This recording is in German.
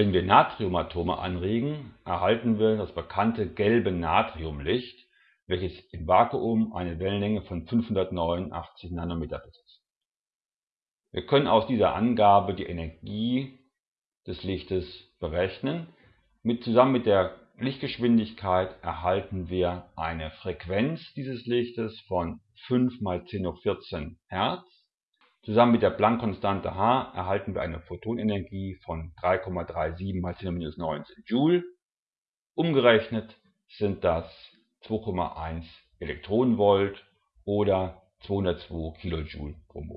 Wenn wir Natriumatome anregen, erhalten wir das bekannte gelbe Natriumlicht, welches im Vakuum eine Wellenlänge von 589 Nanometer besitzt. Wir können aus dieser Angabe die Energie des Lichtes berechnen. Mit, zusammen mit der Lichtgeschwindigkeit erhalten wir eine Frequenz dieses Lichtes von 5 mal 10 hoch 14 Hertz. Zusammen mit der Planck-Konstante h erhalten wir eine Photonenergie von 3,37 mal 10 hoch 19 Joule. Umgerechnet sind das 2,1 Elektronenvolt oder 202 Kilojoule pro Mol